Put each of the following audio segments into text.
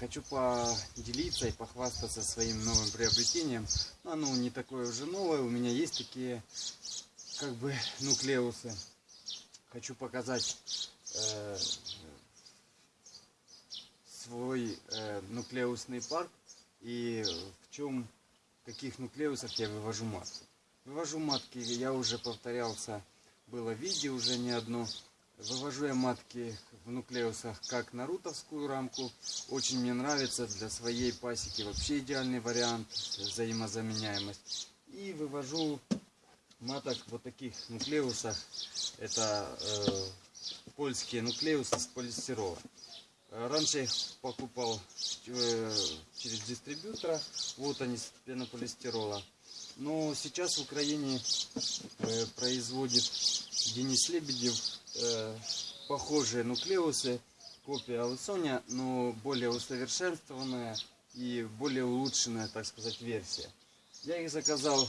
Хочу поделиться и похвастаться своим новым приобретением. Оно не такое уже новое, у меня есть такие как бы нуклеусы. Хочу показать э, свой э, нуклеусный парк и в чем, каких нуклеусах я вывожу матки. Вывожу матки, я уже повторялся, было видео уже не одно. Вывожу я матки в нуклеусах как на рутовскую рамку. Очень мне нравится для своей пасеки вообще идеальный вариант, взаимозаменяемость. И вывожу маток вот таких нуклеусах. Это э, польские нуклеусы с полистирола. Раньше их покупал э, через дистрибьютора. Вот они с пенополистирола. Но сейчас в Украине э, производит Денис Лебедев э, похожие нуклеусы, копия Алысоня, но более усовершенствованная и более улучшенная, так сказать, версия. Я их заказал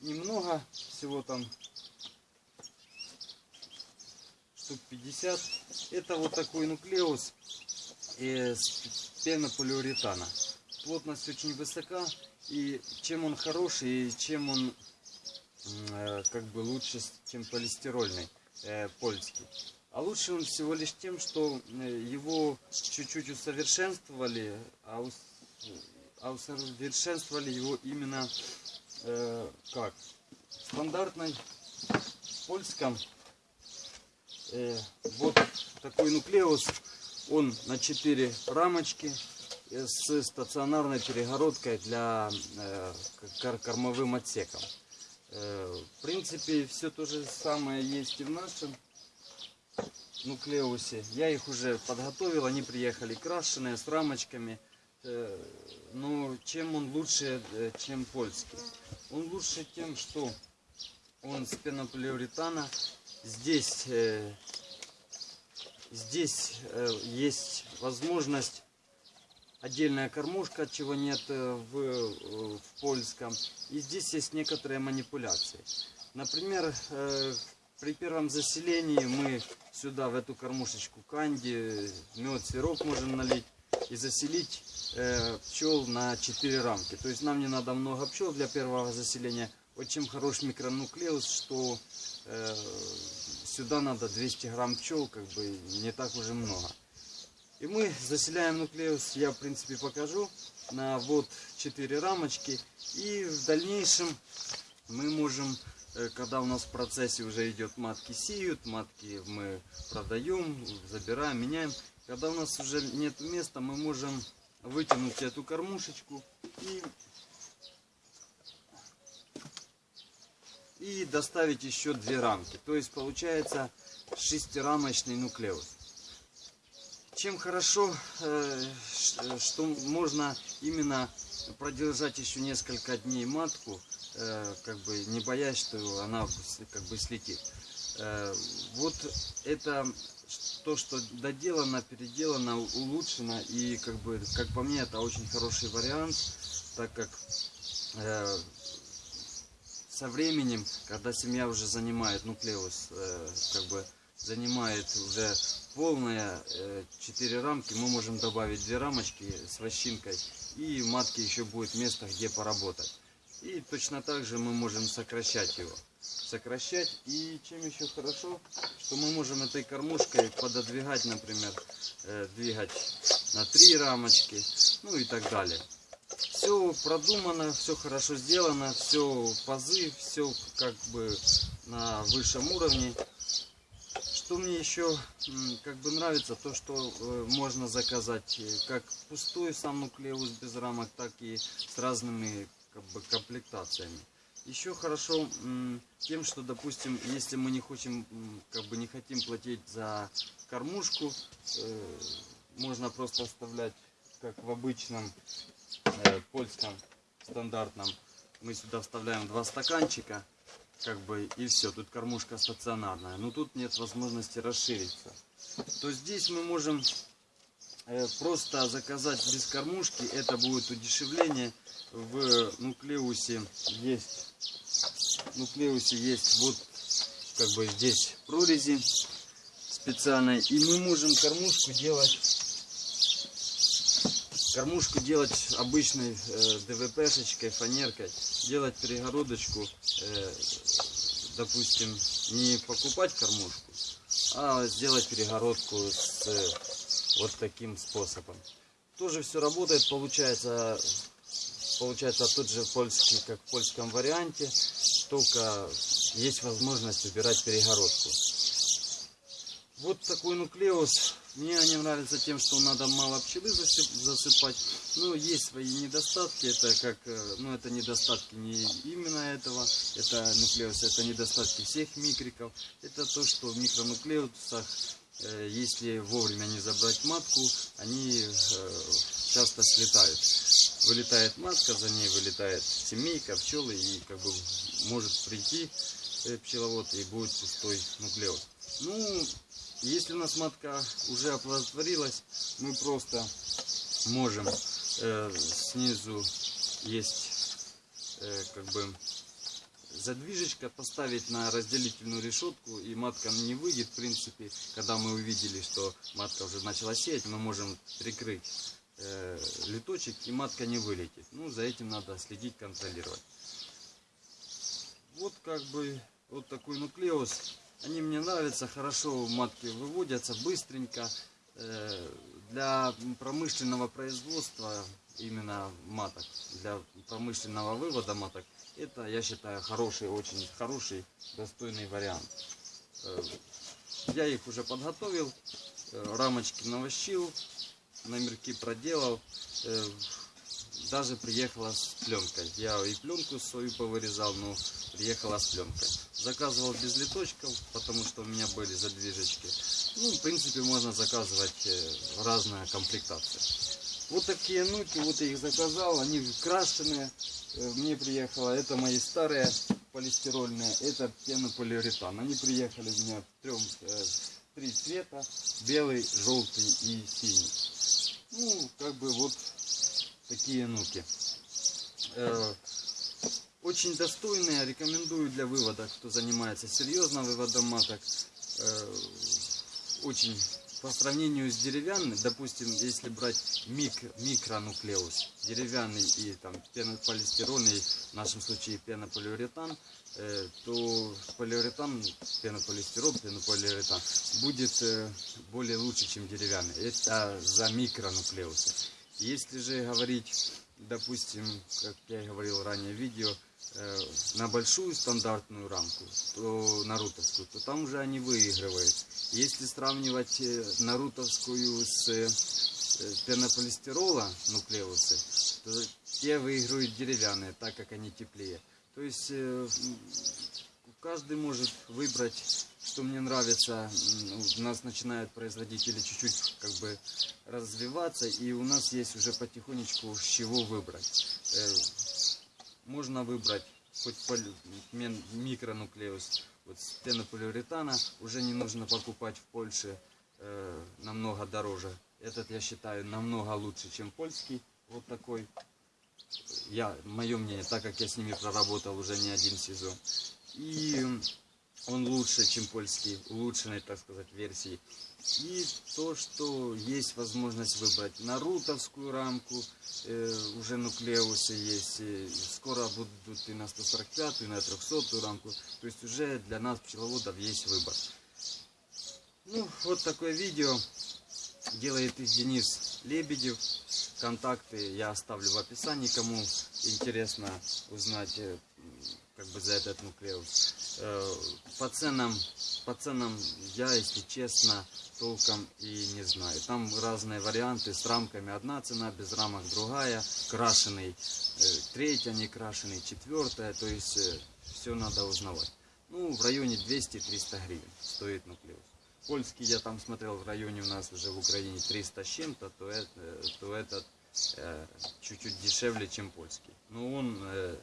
немного, всего там штук 50. Это вот такой нуклеус из пенополиуретана. Плотность очень высока, и чем он хороший, и чем он э, как бы лучше, чем полистирольный э, польский. А лучше он всего лишь тем, что э, его чуть-чуть усовершенствовали, а, ус, а усовершенствовали его именно э, как? В стандартной польском э, вот такой нуклеус, он на 4 рамочки э, с стационарной перегородкой для э, кормовым отсеком. Э, в принципе, все то же самое есть и в нашем нуклеусе. Я их уже подготовил, они приехали крашеные, с рамочками. Но чем он лучше, чем польский? Он лучше тем, что он с пенополиуретана. Здесь, здесь есть возможность отдельная кормушка, чего нет э, в, э, в польском. И здесь есть некоторые манипуляции. Например, э, при первом заселении мы сюда в эту кормушечку канди, мед, сироп можем налить и заселить пчел на 4 рамки. То есть нам не надо много пчел для первого заселения. Вот чем хорош микронуклеус, что сюда надо 200 грамм пчел, как бы не так уже много. И мы заселяем нуклеус, я в принципе покажу, на вот 4 рамочки. И в дальнейшем мы можем, э, когда у нас в процессе уже идет матки сеют, матки мы продаем, забираем, меняем. Когда у нас уже нет места, мы можем вытянуть эту кормушечку и, и доставить еще две рамки. То есть получается шестирамочный нуклеус. Чем хорошо, э, что можно именно продержать еще несколько дней матку, э, как бы не боясь, что она как бы слетит. Э, вот это то, что доделано, переделано, улучшено и как бы, как по мне, это очень хороший вариант, так как со временем, когда семья уже занимает нуклеус, как бы занимает уже полная 4 э, рамки, мы можем добавить 2 рамочки с вощинкой. И матке еще будет место, где поработать. И точно так же мы можем сокращать его. Сокращать. И чем еще хорошо, что мы можем этой кормушкой пододвигать, например, э, двигать на 3 рамочки, ну и так далее. Все продумано, все хорошо сделано, все пазы, все как бы на высшем уровне. Что мне еще как бы нравится, то что э, можно заказать э, как пустой сам нуклеус без рамок, так и с разными как бы, комплектациями. Еще хорошо тем, что, допустим, если мы не хотим, как бы не хотим платить за кормушку, э, можно просто оставлять, как в обычном польском стандартном. Мы сюда вставляем два стаканчика как бы и все, тут кормушка стационарная. Но тут нет возможности расшириться. То здесь мы можем э, просто заказать без кормушки. Это будет удешевление. В нуклеусе есть, в нуклеусе есть вот как бы здесь прорези специальной. И мы можем кормушку делать кормушку делать обычной э, ДВПшечкой, фанеркой, делать перегородочку, э, допустим, не покупать кормушку, а сделать перегородку с э, вот таким способом. Тоже все работает, получается, получается тот же польский, как в польском варианте, только есть возможность убирать перегородку. Вот такой нуклеус. Мне они нравятся тем, что надо мало пчелы засыпать. Но есть свои недостатки. Это как, э, ну это недостатки не именно этого. Это нуклеус, это недостатки всех микриков. Это то, что в микронуклеусах, э, если вовремя не забрать матку, они э, часто слетают. Вылетает матка, за ней вылетает семейка, пчелы и как бы может прийти пчеловод и будет пустой нуклеус. Ну, если у нас матка уже оплодотворилась, мы просто можем э, снизу есть э, как бы задвижечка поставить на разделительную решетку и матка не выйдет в принципе. Когда мы увидели что матка уже начала сеять мы можем прикрыть э, люточек и матка не вылетит. Ну за этим надо следить контролировать. Вот как бы вот такой нуклеус они мне нравятся, хорошо матки выводятся, быстренько. Э, для промышленного производства именно маток, для промышленного вывода маток, это, я считаю, хороший, очень хороший, достойный вариант. Э, я их уже подготовил, э, рамочки навощил, номерки проделал даже приехала с пленкой. Я и пленку свою повырезал, но приехала с пленкой. Заказывал без литочков, потому что у меня были задвижечки. Ну, в принципе, можно заказывать э, разная комплектация. Вот такие нуки, вот я их заказал, они крашеные. Э, мне приехало, это мои старые полистирольные, это пенополиуретан. Они приехали у меня в трем, э, три цвета, белый, желтый и синий. Ну, как бы вот такие нуки. Э, очень достойные, рекомендую для вывода, кто занимается серьезно выводом маток. Э, очень по сравнению с деревянным, допустим, если брать мик, микронуклеус, деревянный и там пенополистирольный, в нашем случае пенополиуретан, э, то полиуретан, пенополистирол, пенополиуретан будет э, более лучше, чем деревянный. Это за микронуклеусы. Если же говорить, допустим, как я говорил ранее в видео, э, на большую стандартную рамку, то нарутовскую, то там уже они выигрывают. Если сравнивать э, нарутовскую с э, пенополистирола нуклеусы, то те выигрывают деревянные, так как они теплее. То есть каждый может выбрать что мне нравится, у нас начинают производители чуть-чуть как бы развиваться, и у нас есть уже потихонечку с чего выбрать. Э, можно выбрать хоть микронуклеус вот с пенополиуретана, уже не нужно покупать в Польше э, намного дороже. Этот я считаю намного лучше, чем польский. Вот такой. Я, мое мнение, так как я с ними проработал уже не один сезон. И он лучше, чем польский, улучшенной, так сказать, версии. И то, что есть возможность выбрать нарутовскую рамку, э, уже нуклеусы есть, э, скоро будут и на 145, и на 300 рамку, то есть уже для нас, пчеловодов, есть выбор. Ну, вот такое видео делает их Денис Лебедев. Контакты я оставлю в описании, кому интересно узнать э, как бы за этот нуклеус. Э, по ценам, по ценам я, если честно, толком и не знаю. Там разные варианты с рамками. Одна цена, без рамок другая. Крашеный э, третья, не крашеный четвертая. То есть э, все надо узнавать. Ну, в районе 200-300 гривен стоит нуклеус. Польский я там смотрел в районе у нас уже в Украине 300 с чем-то, то, это, то этот чуть-чуть дешевле, чем польский. Но он,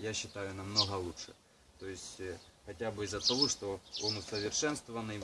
я считаю, намного лучше. То есть хотя бы из-за того, что он усовершенствованный.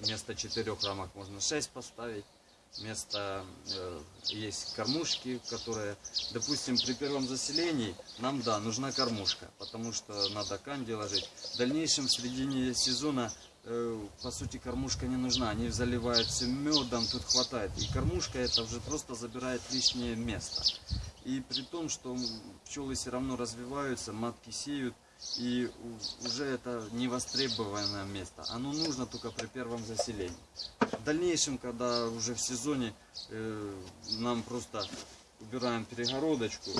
Вместо четырех рамок можно 6 поставить. Вместо э, есть кормушки, которые, допустим, при первом заселении нам, да, нужна кормушка, потому что надо канди ложить. В дальнейшем, в середине сезона, э, по сути, кормушка не нужна. Они заливают все медом, тут хватает. И кормушка это уже просто забирает лишнее место. И при том, что пчелы все равно развиваются, матки сеют, и уже это невостребованное место. Оно нужно только при первом заселении. В дальнейшем, когда уже в сезоне э, нам просто убираем перегородочку,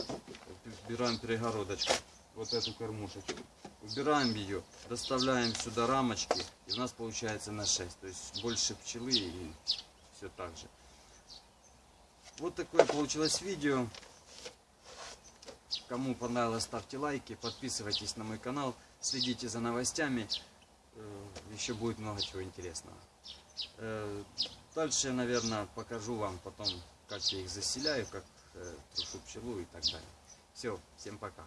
убираем перегородочку, вот эту кормушечку, убираем ее, доставляем сюда рамочки, и у нас получается на 6, то есть больше пчелы и все так же. Вот такое получилось видео. Кому понравилось, ставьте лайки, подписывайтесь на мой канал, следите за новостями. Э, Еще будет много чего интересного. Э, Дальше я, наверное, покажу вам потом, как я их заселяю, как э, трушу пчелу и так далее. Все, всем пока.